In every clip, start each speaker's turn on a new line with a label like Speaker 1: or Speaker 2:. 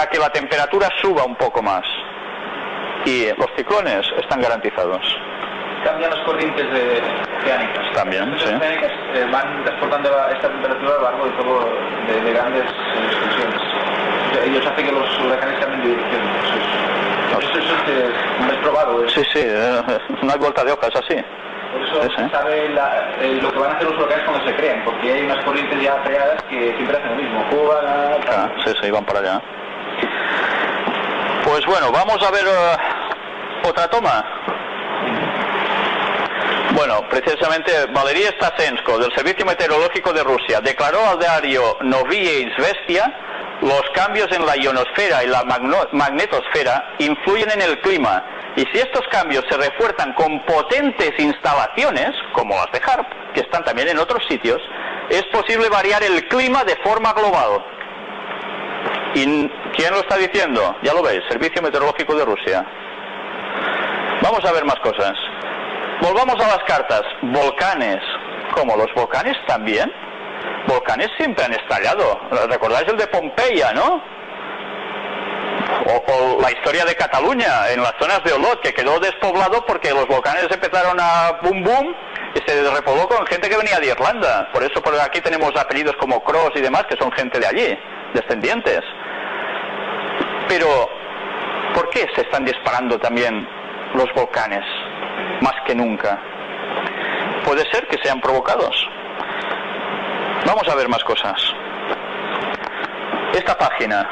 Speaker 1: para que la temperatura suba un poco más. Y los ciclones están garantizados.
Speaker 2: Cambian las corrientes de, oceánicas.
Speaker 1: También,
Speaker 2: Las
Speaker 1: sí.
Speaker 2: oceánicas eh, van transportando esta temperatura a lo largo de todo, de, de grandes eh, sea, Ellos hacen que los huracanes cambien de dirección. Eso es, eso, eso es, que es probado. es-
Speaker 1: Sí, sí, eh, no hay vuelta de hoja, es así.
Speaker 2: Por eso
Speaker 1: Sí, sí.
Speaker 2: se sabe la- eh, lo que van a hacer los huracanes cuando se crean, porque hay unas corrientes ya creadas que siempre hacen lo mismo. Cuba, la-
Speaker 1: Ah, sí, sí, van para allá. Pues bueno, vamos a ver eh, otra toma. Bueno, precisamente Valery Stasensko, del Servicio Meteorológico de Rusia, declaró al diario Novaya Izvestia los cambios en la ionosfera y la magnetosfera influyen en el clima y si estos cambios se refuerzan con potentes instalaciones, como las de HARP, que están también en otros sitios, es posible variar el clima de forma global. ¿Y quién lo está diciendo? Ya lo veis, Servicio Meteorológico de Rusia. Vamos a ver más cosas. Volvamos a las cartas. Volcanes. ¿Cómo? ¿Los volcanes también? Volcanes siempre han estallado. ¿Recordáis el de Pompeya, no? O, o la historia de Cataluña, en las zonas de Olot, que quedó despoblado porque los volcanes empezaron a boom boom y se repobló con gente que venía de Irlanda. Por eso por aquí tenemos apellidos como Cross y demás, que son gente de allí, descendientes. Pero, ¿por qué se están disparando también los volcanes más que nunca? Puede ser que sean provocados. Vamos a ver más cosas. Esta página.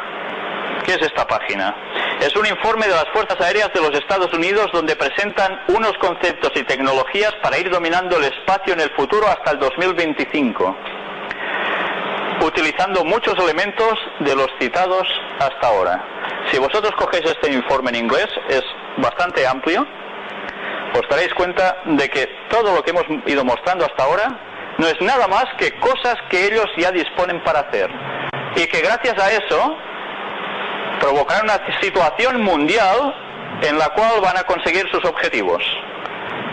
Speaker 1: ¿Qué es esta página? Es un informe de las Fuerzas Aéreas de los Estados Unidos donde presentan unos conceptos y tecnologías para ir dominando el espacio en el futuro hasta el 2025 utilizando muchos elementos de los citados hasta ahora. Si vosotros cogéis este informe en inglés, es bastante amplio, os daréis cuenta de que todo lo que hemos ido mostrando hasta ahora no es nada más que cosas que ellos ya disponen para hacer. Y que gracias a eso provocarán una situación mundial en la cual van a conseguir sus objetivos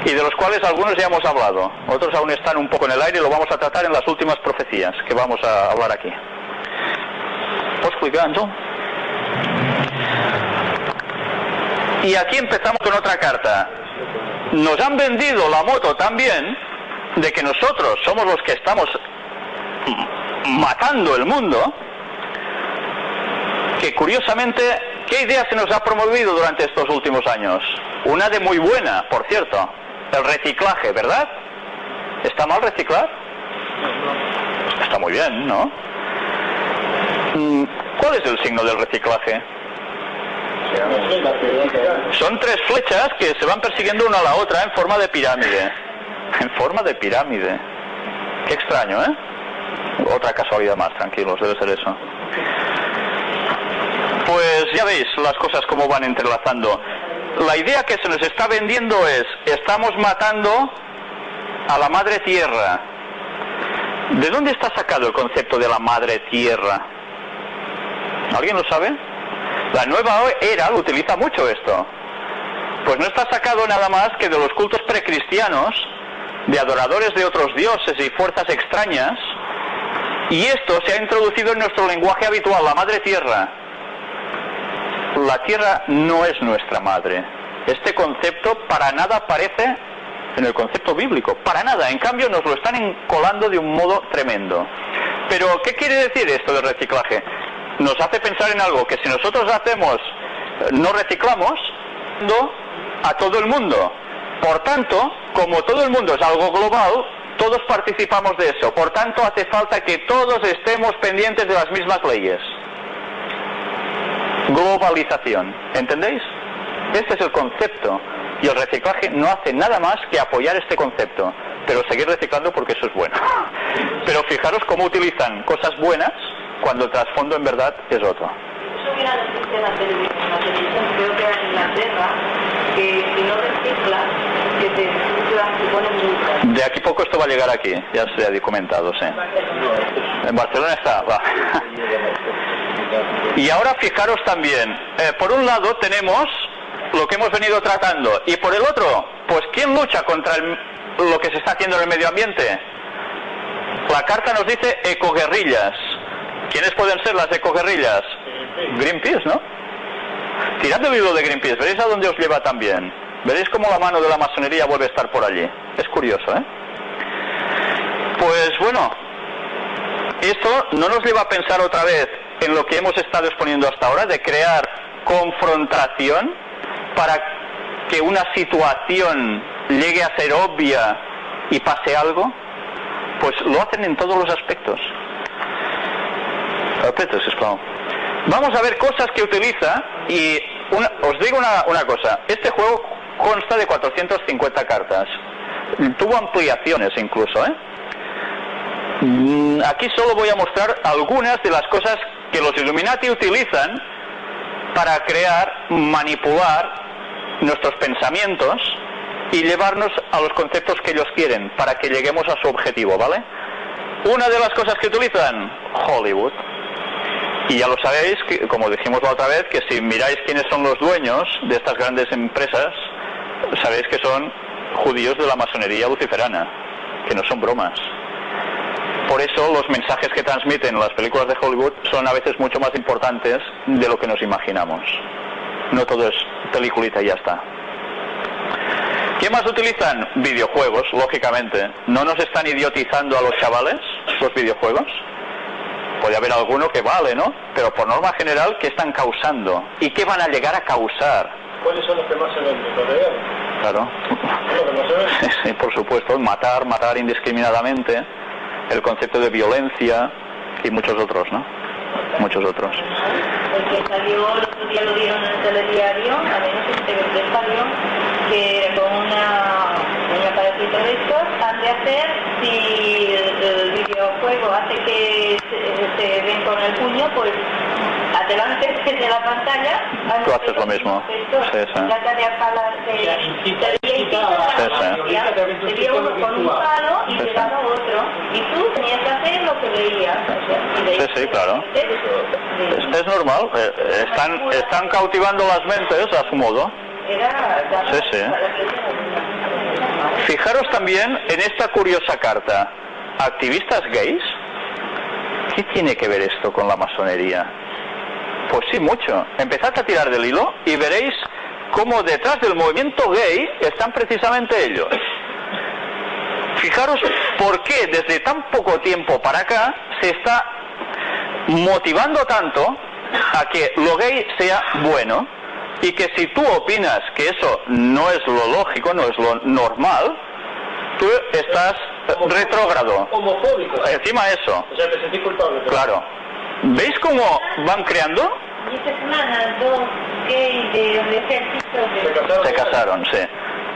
Speaker 1: y de los cuales algunos ya hemos hablado. Otros aún están un poco en el aire y lo vamos a tratar en las últimas profecías que vamos a hablar aquí. ¿Puedo explicar, Ángel? Y aquí empezamos con otra carta. Nos han vendido la moto también de que nosotros somos los que estamos matando el mundo, que curiosamente, ¿qué idea se nos ha promovido durante estos últimos años? Una de muy buena, por cierto, el reciclaje, ¿verdad? ¿Está mal reciclar? Está muy bien, ¿no? Mm, ¿Cuál es el signo del reciclaje? Son tres flechas que se van persiguiendo una a la otra en forma de pirámide. En forma de pirámide. Qué extraño, ¿eh? Otra casualidad más, tranquilos, debe ser eso. Pues ya veis las cosas como van entrelazando. La idea que se nos está vendiendo es, estamos matando a la madre tierra. ¿De dónde está sacado el concepto de la madre tierra? ¿Alguien lo sabe? La nueva era utiliza mucho esto. Pues no está sacado nada más que de los cultos precristianos, de adoradores de otros dioses y fuerzas extrañas, y esto se ha introducido en nuestro lenguaje habitual, la madre tierra. La tierra no es nuestra madre. Este concepto para nada aparece en el concepto bíblico, para nada. En cambio nos lo están encolando de un modo tremendo. Pero, ¿qué quiere decir esto del reciclaje? Nos hace pensar en algo que si nosotros hacemos, no reciclamos, a todo el mundo. Por tanto, como todo el mundo es algo global, todos participamos de eso. Por tanto, hace falta que todos estemos pendientes de las mismas leyes. Globalización. ¿Entendéis? Este es el concepto. Y el reciclaje no hace nada más que apoyar este concepto. Pero seguir reciclando porque eso es bueno. Pero fijaros cómo utilizan cosas buenas cuando el trasfondo en verdad es otro.
Speaker 3: Eso viene a decirse en la televisión, en la televisión creo que era en Inglaterra, que si no reciclas, que te, te ponen multas.
Speaker 1: De aquí poco esto va a llegar aquí, ya se ha documentado, sí. En Barcelona está, va. Y ahora fijaros también, eh, por un lado tenemos lo que hemos venido tratando y por el otro, pues ¿quién lucha contra el- lo que se está haciendo en el medio ambiente? La carta nos dice ecoguerrillas. ¿Quiénes pueden ser las ecoguerrillas? Greenpeace, ¿no? Tirad el hilo de Greenpeace, veréis a dónde os lleva también. Veréis cómo la mano de la masonería vuelve a estar por allí. Es curioso, ¿eh? Pues bueno, esto no nos lleva a pensar otra vez en lo que hemos estado exponiendo hasta ahora, de crear confrontación para que una situación llegue a ser obvia y pase algo, pues lo hacen en todos los aspectos. Vamos a ver cosas que utiliza y una- os digo una, una cosa, este juego consta de 450 cartas. Tuvo ampliaciones incluso, ¿eh? Mm, Aquí solo voy a mostrar algunas de las cosas que los Illuminati utilizan para crear, manipular nuestros pensamientos y llevarnos a los conceptos que ellos quieren para que lleguemos a su objetivo, ¿vale? Una de las cosas que utilizan, Hollywood. Y ya lo sabéis, como dijimos la otra vez, que si miráis quiénes son los dueños de estas grandes empresas, sabéis que son judíos de la masonería luciferana, que no son bromas. Por eso los mensajes que transmiten las películas de Hollywood son a veces mucho más importantes de lo que nos imaginamos. No todo es peliculita y ya está. ¿Qué más utilizan? Videojuegos, lógicamente. ¿No nos están idiotizando a los chavales los videojuegos? Puede haber alguno que vale, ¿no? Pero por norma general, ¿qué están causando? ¿Y qué van a llegar a causar?
Speaker 4: ¿Cuáles son los que más se venden? ¿Los reales?
Speaker 1: Claro.
Speaker 4: ¿Son los que más se venden?
Speaker 1: Sí, por supuesto, matar, matar indiscriminadamente, el concepto de violencia y muchos otros, ¿no? Muchos otros.
Speaker 3: El que salió, el otro día lo dieron en el telediario, te ves que salió, que con una, un aparatito de estos han de hacer si el, el videojuego hace que se, se ven con el puño, pues adelante de la pantalla.
Speaker 1: Tú haces lo mismo. Sí, sí.
Speaker 3: trata de apalar, de,
Speaker 1: Sí, sí.
Speaker 3: uno con un palo y
Speaker 1: Sí, sí.
Speaker 3: pegado a otro, y tú tenías que hacer lo que veías. o sea, y
Speaker 1: Sí, sí, claro. Es, es normal, eh, eh, están, están cautivando las mentes a su modo. Sí, sí. Fijaros también en esta curiosa carta. ¿Activistas gays? ¿Qué tiene que ver esto con la masonería? Pues sí, mucho. Empezad a tirar del hilo y veréis cómo detrás del movimiento gay están precisamente ellos. Fijaros por qué desde tan poco tiempo para acá se está motivando tanto a que lo gay sea bueno y que si tú opinas que eso no es lo lógico, no es lo normal, tú estás retrógrado.
Speaker 4: Homofóbicos.
Speaker 1: Encima eso,
Speaker 4: O sea, te sentís culpable. pero-
Speaker 1: claro. ¿Veis cómo van creando?
Speaker 3: Y esta semana dos gays de ejército
Speaker 4: Se casaron.
Speaker 1: Se casaron, sí.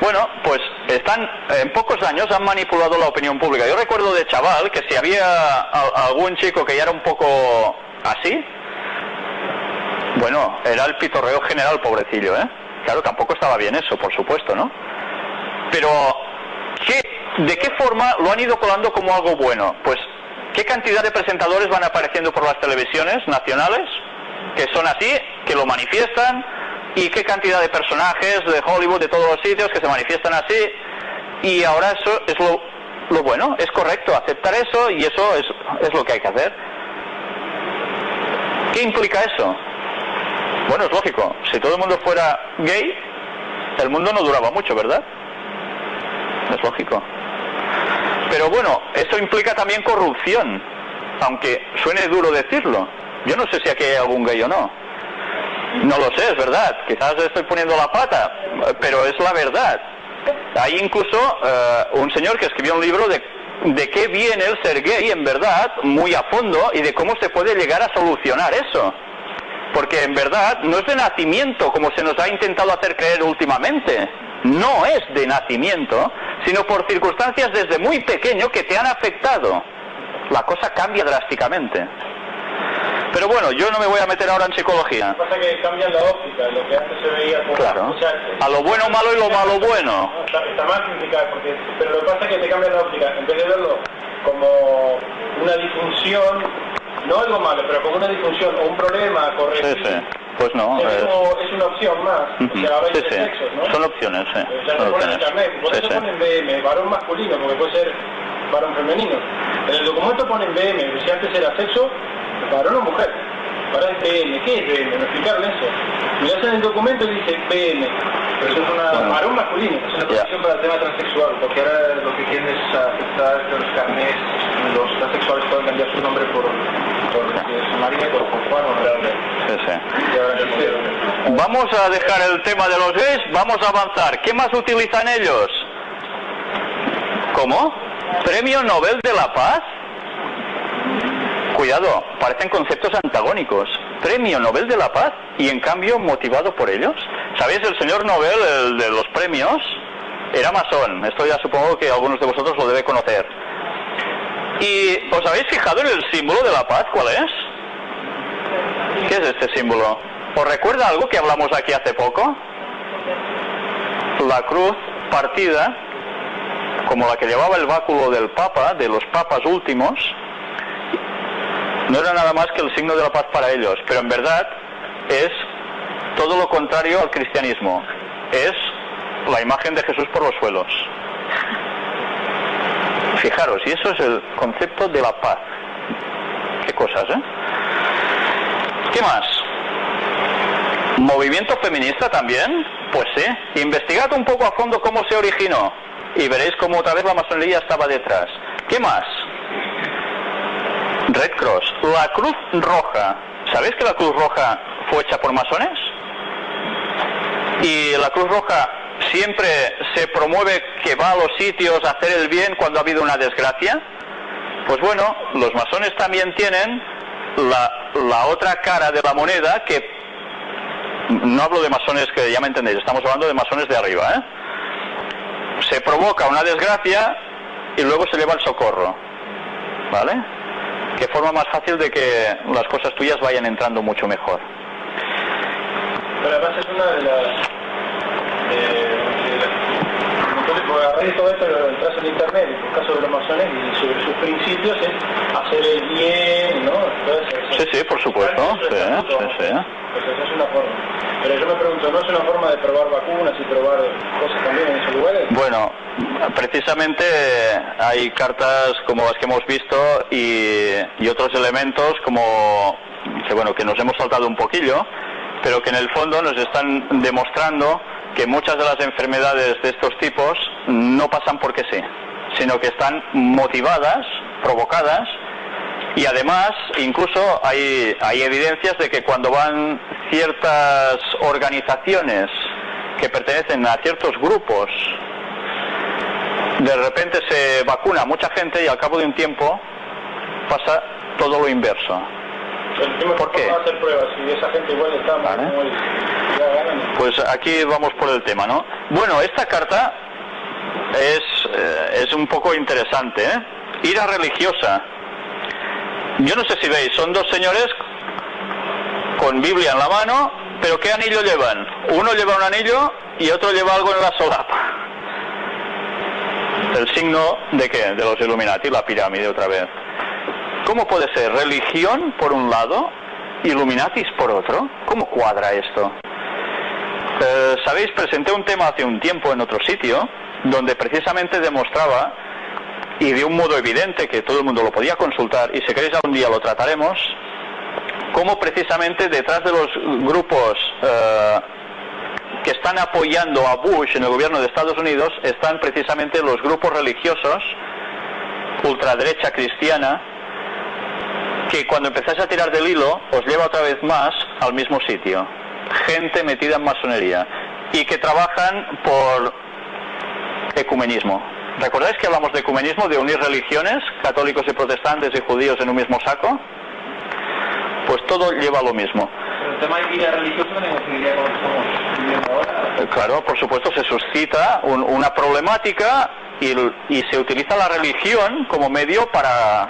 Speaker 1: Bueno, pues están, en pocos años han manipulado la opinión pública. Yo recuerdo de chaval que si había a- algún chico que ya era un poco así, bueno, era el pitorreo general, pobrecillo, ¿eh? Claro, tampoco estaba bien eso, por supuesto, ¿no? Pero, ¿qué, ¿de qué forma lo han ido colando como algo bueno? Pues, ¿qué cantidad de presentadores van apareciendo por las televisiones nacionales? Que son así, que lo manifiestan, y qué cantidad de personajes de Hollywood, de todos los sitios, que se manifiestan así, y ahora eso es lo, lo bueno, es correcto, aceptar eso, y eso es, es lo que hay que hacer. ¿Qué implica eso? Bueno, es lógico, si todo el mundo fuera gay, el mundo no duraba mucho, ¿verdad? Es lógico. Pero bueno, eso implica también corrupción, aunque suene duro decirlo. Yo no sé si aquí hay algún gay o no. No lo sé, es verdad. Quizás estoy poniendo la pata, pero es la verdad. Hay incluso eh, un señor que escribió un libro de, de qué viene el ser gay en verdad, muy a fondo, y de cómo se puede llegar a solucionar eso. Porque en verdad no es de nacimiento como se nos ha intentado hacer creer últimamente. No es de nacimiento, sino por circunstancias desde muy pequeño que te han afectado. La cosa cambia drásticamente. Pero bueno, yo no me voy a meter ahora en psicología.
Speaker 4: Lo que pasa es que cambian la óptica, lo que antes se veía como...
Speaker 1: Claro. A lo bueno malo y lo malo bueno.
Speaker 4: No, está, está mal criticar, porque, pero lo que pasa es que te cambian la óptica. En vez de verlo como una disfunción, no algo malo, pero como una disfunción o un problema
Speaker 1: Sí, sí. Pues no.
Speaker 4: es,
Speaker 1: es-
Speaker 4: como- es una opción más. O sea,
Speaker 1: Sí,
Speaker 4: tres
Speaker 1: sí.
Speaker 4: sexos, ¿no?
Speaker 1: Son opciones, sí.
Speaker 4: O sea,
Speaker 1: Son opciones.
Speaker 4: internet, por
Speaker 1: Sí,
Speaker 4: eso
Speaker 1: sí.
Speaker 4: ponen BM, varón masculino, porque puede ser varón femenino. En el documento ponen BM, si antes era sexo, varón o mujer. Ahora es BM, ¿qué es BM? Me explicaron eso. Mirás en el documento y dice BM. Pero eso es una
Speaker 1: Bueno.
Speaker 4: varón masculino.
Speaker 2: Es una
Speaker 1: Ya.
Speaker 2: protección para el tema transexual, porque ahora lo que quieren es aceptar que los carnés, los transexuales puedan cambiar su nombre por,
Speaker 1: Vamos a dejar el tema de los gays, vamos a avanzar. ¿Qué más utilizan ellos? ¿Cómo? ¿Premio Nobel de la Paz? Cuidado, parecen conceptos antagónicos. Premio Nobel de la Paz y en cambio motivado por ellos. ¿Sabéis? El señor Nobel, el de los premios, era masón. Esto ya supongo que algunos de vosotros lo debe conocer. ¿Y os habéis fijado en el símbolo de la paz? ¿Cuál es? ¿Qué es este símbolo? ¿Os recuerda algo que hablamos aquí hace poco? La cruz partida, como la que llevaba el báculo del Papa, de los papas últimos, no era nada más que el signo de la paz para ellos, pero en verdad es todo lo contrario al cristianismo. Es la imagen de Jesús por los suelos. Fijaros, y eso es el concepto de la paz. Qué cosas, ¿eh? ¿Qué más? ¿Movimiento feminista también? Pues sí. Investigad un poco a fondo cómo se originó y veréis cómo otra vez la masonería estaba detrás. ¿Qué más? Red Cross. La Cruz Roja. ¿Sabéis que la Cruz Roja fue hecha por masones? Y la Cruz Roja siempre se promueve que va a los sitios a hacer el bien cuando ha habido una desgracia. Pues bueno, los masones también tienen la, la otra cara de la moneda que no hablo de masones que ya me entendéis, estamos hablando de masones de arriba, ¿eh? Se provoca una desgracia y luego se lleva el socorro, ¿vale? Que forma más fácil de que las cosas tuyas vayan entrando mucho mejor.
Speaker 4: Entonces, a raíz de todo esto, entras en internet, en caso de los masones, y sobre sus principios es hacer el bien, ¿no? Entonces,
Speaker 1: Sí, sí, por supuesto, sí, sí, sí.
Speaker 4: Es una forma. Pero yo me pregunto, ¿no es una forma de probar vacunas y probar cosas también en esos lugares?
Speaker 1: Bueno, precisamente hay cartas como las que hemos visto y, y otros elementos como que bueno que nos hemos saltado un poquillo, pero que en el fondo nos están demostrando que muchas de las enfermedades de estos tipos no pasan porque sí, sino que están motivadas, provocadas y además incluso hay, hay evidencias de que cuando van ciertas organizaciones que pertenecen a ciertos grupos de repente se vacuna a mucha gente y al cabo de un tiempo pasa todo lo inverso. ¿Por qué?
Speaker 4: ¿cómo hacer pruebas? Si esa gente igual está
Speaker 1: Vale.
Speaker 4: ganan.
Speaker 1: Pues aquí vamos por el tema, ¿no? Bueno, esta carta es, eh, es un poco interesante, ¿eh? Ira religiosa. Yo no sé si veis, son dos señores con Biblia en la mano, pero ¿qué anillo llevan? Uno lleva un anillo y otro lleva algo en la solapa. El signo de qué? De los Illuminati, la pirámide otra vez. ¿Cómo puede ser religión por un lado, Illuminatis por otro? ¿Cómo cuadra esto? Sabéis, presenté un tema hace un tiempo en otro sitio donde precisamente demostraba y de un modo evidente que todo el mundo lo podía consultar y si queréis algún día lo trataremos cómo precisamente detrás de los grupos eh, que están apoyando a Bush en el gobierno de Estados Unidos están precisamente los grupos religiosos ultraderecha cristiana que cuando empezáis a tirar del hilo os lleva otra vez más al mismo sitio. Gente metida en masonería y que trabajan por ecumenismo. ¿Recordáis que hablamos de ecumenismo, de unir religiones, católicos y protestantes y judíos en un mismo saco? Pues todo lleva a lo mismo.
Speaker 2: Pero el tema de vida religiosa también coincidiría con lo que estamos viviendo ahora.
Speaker 1: Eh, Claro, por supuesto, se suscita un- una problemática y, y se utiliza la religión como medio para